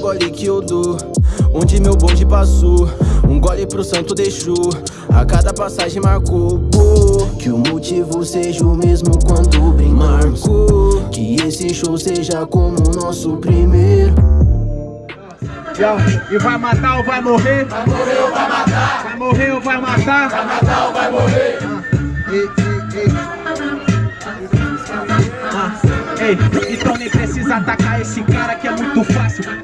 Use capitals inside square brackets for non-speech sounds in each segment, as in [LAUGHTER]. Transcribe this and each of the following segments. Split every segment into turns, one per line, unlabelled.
gole que eu dou Onde meu bonde passou Um gole pro santo deixou A cada passagem marcou pô, Que o motivo seja o mesmo quando brindamos Marcou Que esse show seja como o nosso primeiro
e vai matar ou vai morrer?
Vai morrer ou vai matar?
Vai morrer ou vai matar?
Vai matar ou vai morrer?
Ah, ei, ei, ei. Ah, ei, então nem precisa atacar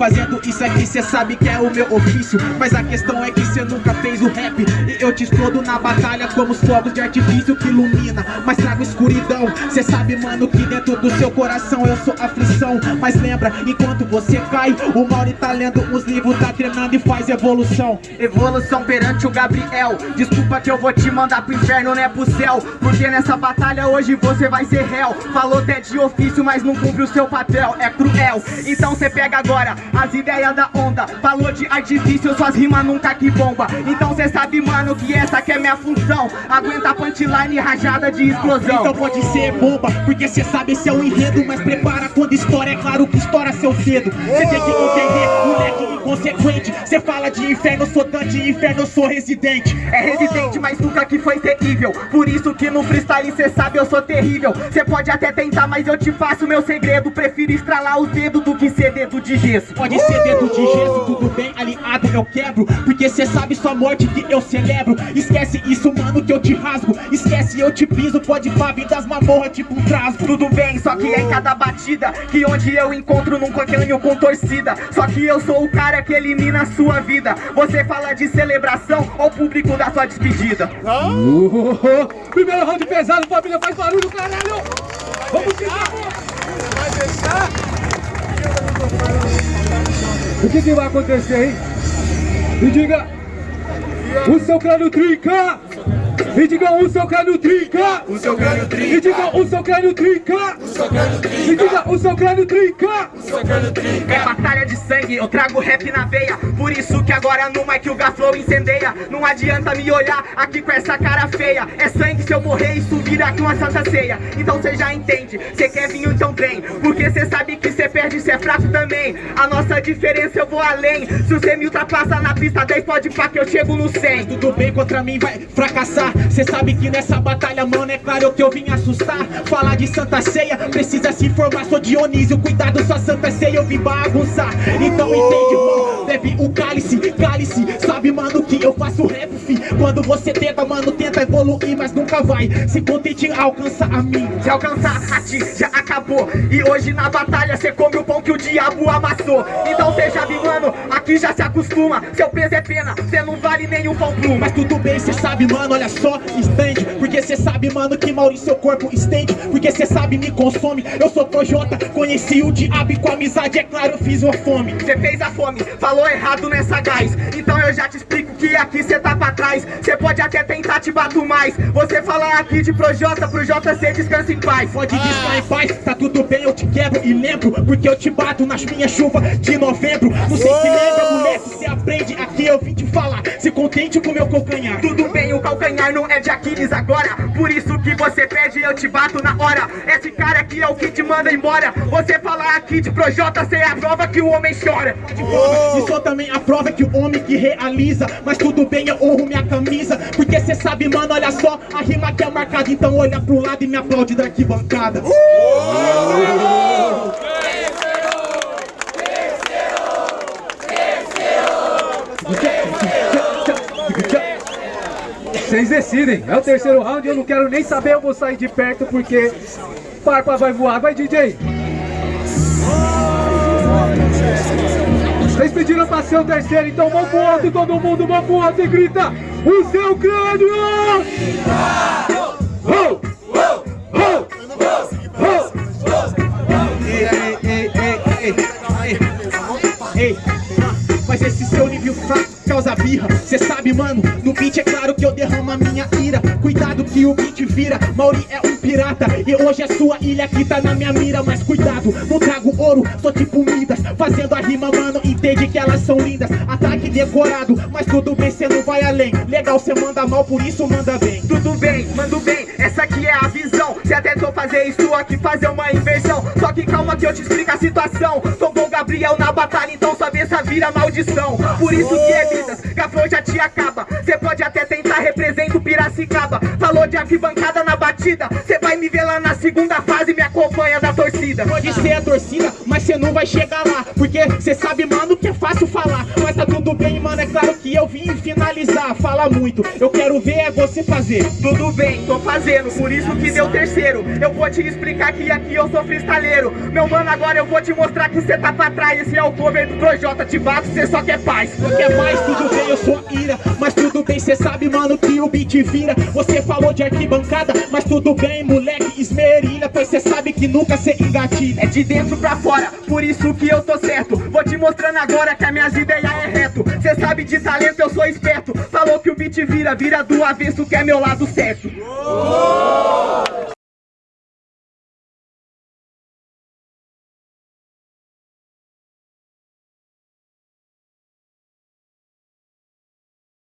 Fazendo isso aqui cê sabe que é o meu ofício. Mas a questão é que cê nunca fez o rap. E eu te explodo na batalha como os fogos de artifício que ilumina Mas trago escuridão. Cê sabe mano que dentro do seu coração eu sou aflição. Mas lembra, enquanto você cai O Mauri tá lendo os livros, tá treinando e faz evolução.
Evolução perante o Gabriel. Desculpa que eu vou te mandar pro inferno, não é pro céu. Porque nessa batalha hoje você vai ser réu. Falou até de ofício, mas não cumpre o seu papel. É cruel, então cê pega agora as ideias da onda Falou de artifício, suas rimas nunca que bomba. Então cê sabe mano que essa que é minha função. Aguenta punchline rajada de explosão.
Então pode ser bomba, porque cê sabe esse é o enredo. Mas prepara quando estoura, é claro que estoura seu cedo Cê tem que entender, moleque inconsequente. Cê fala de inferno, sou Dante, inferno, sou residente.
É residente, mas nunca que foi terrível Por isso que no freestyle cê sabe eu sou terrível. Cê pode até tentar, mas eu te faço meu segredo. Prefiro estralar os dedos do que ser dedo de gesso
Pode ser dedo de gesso, tudo bem, aliado eu quebro. Porque cê sabe sua morte que eu celebro. Esquece isso mano que eu te rasgo. Esquece eu te piso, pode pá, vir das mamorras tipo um trasgo.
Tudo bem, só que é em cada batida Que onde eu encontro num coquinho com torcida. Só que eu sou o cara que elimina a sua vida. Você fala de celebração ao público da sua despedida?
Uh, [LAUGHS] Primeiro round pesado, família, faz barulho, caralho! Vamos tirar!
Vai deixar?
O que, que vai acontecer, hein? Me diga! O seu crânio trinca! Me diga o seu crânio trinca!
O seu crânio trinca!
Me diga o seu crânio trinca!
O seu crânio trinca!
Me diga o seu crânio trinca!
O seu crânio trinca!
É batalha de sangue, eu trago rap na veia Por isso que agora no mic o Gaflow incendeia Não adianta me olhar aqui com essa cara feia É sangue se eu morrer, isso vira aqui uma santa ceia Então cê já entende, cê quer vinho então vem Porque cê sabe que cê perde, cê é fraco também A nossa diferença eu vou além Se você me ultrapassa na pista 10 pode pá que eu chego no 100
Tudo bem contra mim vai fracassar Cê sabe que nessa batalha, mano, é claro que eu vim assustar. Falar de Santa Ceia, precisa se informar. Sou Dionísio, cuidado, sua Santa Ceia eu vim bagunçar. Então entende, mano, bebe o cálice, cálice. Sabe, mano, que eu faço rap, fi. Quando você tenta, mano, tenta evoluir Mas nunca vai se contente alcançar a mim.
Se alcançar a ti, já acabou. E hoje na batalha cê come o pão que o diabo amassou. Então cê já viu, mano, aqui já se acostuma. Seu peso é pena, cê não vale nem um pão pluma.
Mas tudo bem, cê sabe, mano, olha só, estende. Porque cê sabe, mano, que Mauri seu corpo estende. Porque cê sabe, me consome. Eu sou Projota, conheci o diabo e com amizade, é claro, eu fiz uma fome.
Cê fez a fome, falou errado nessa gás. Então eu já te explico que aqui cê tá pra trás. Cê pode até tentar te bato mais. Você fala aqui de Projota, pro JC descansa em paz.
Pode descansar em paz, tá tudo bem, eu te quebro e lembro. Porque eu te bato nas minhas chuvas de novembro. Não sei se lembra, moleque, cê aprende. Aqui eu vim te falar Se contente com meu calcanhar.
Tudo bem, o calcanhar não é de Aquiles agora. Por isso que você pede eu te bato na hora. Esse cara aqui é o que te manda embora. Você falar aqui de Projota, cê é a prova que o homem chora.
E sou também a prova que o homem que realiza. Mas tudo bem, eu honro minha camisa. Porque cê sabe, mano, olha só A rima que é marcada, então olha pro lado e me aplaude da arquibancada
Vocês decidem, é o terceiro round, eu não quero nem saber, eu vou sair de perto porque Parpa vai voar, vai DJ! Vocês pediram pra ser o terceiro, então vamos pro alto, todo mundo, vamos pro alto e grita O seu crânio!
Causa birra. Cê sabe, mano, no beat é claro que eu derramo a minha ira. Cuidado que o beat vira, Mauri é um pirata E hoje a sua ilha que tá na minha mira. Mas cuidado, não trago ouro, sou tipo Midas. Fazendo a rima, mano, entende que elas são lindas. Ataque decorado, mas tudo bem, cê não vai além. Legal, cê manda mal, por isso manda bem.
Tudo bem, mando bem, essa aqui é a visão tentou fazer isso aqui, fazer uma inversão Só que calma que eu te explico a situação. Sou bom Gabriel na batalha, então só vê essa vira maldição. Por isso que é vidas, gafão já te acaba. Cê pode até tentar, representa o Piracicaba. Falou de arquibancada na batida. Cê vai me ver lá na segunda fase, me acompanha da torcida.
Pode ser a torcida, mas cê não vai chegar lá. Porque cê sabe, mano, que é fácil falar. Mas tá tudo bem, mano, é claro que eu vim finalizar. Fala muito, eu quero ver é você fazer.
Tudo bem, tô fazendo, por isso que deu terceiro Eu vou te explicar que aqui eu sou freestaleiro. Meu mano, agora eu vou te mostrar que cê tá pra trás. Esse é o cover do Projota, te bato, cê só quer paz.
Não quer mais, tudo bem, eu sou ira Mas tudo bem, cê sabe, mano, que o beat vira. Você falou de arquibancada, mas tudo bem, moleque, esmerilha. Pois cê sabe que nunca cê engatilha.
É de dentro pra fora, por isso que eu tô certo. Vou te mostrando agora que as minhas ideias é reto. Cê sabe de talento, eu sou esperto. Falou que o beat vira, vira do avesso que é meu lado certo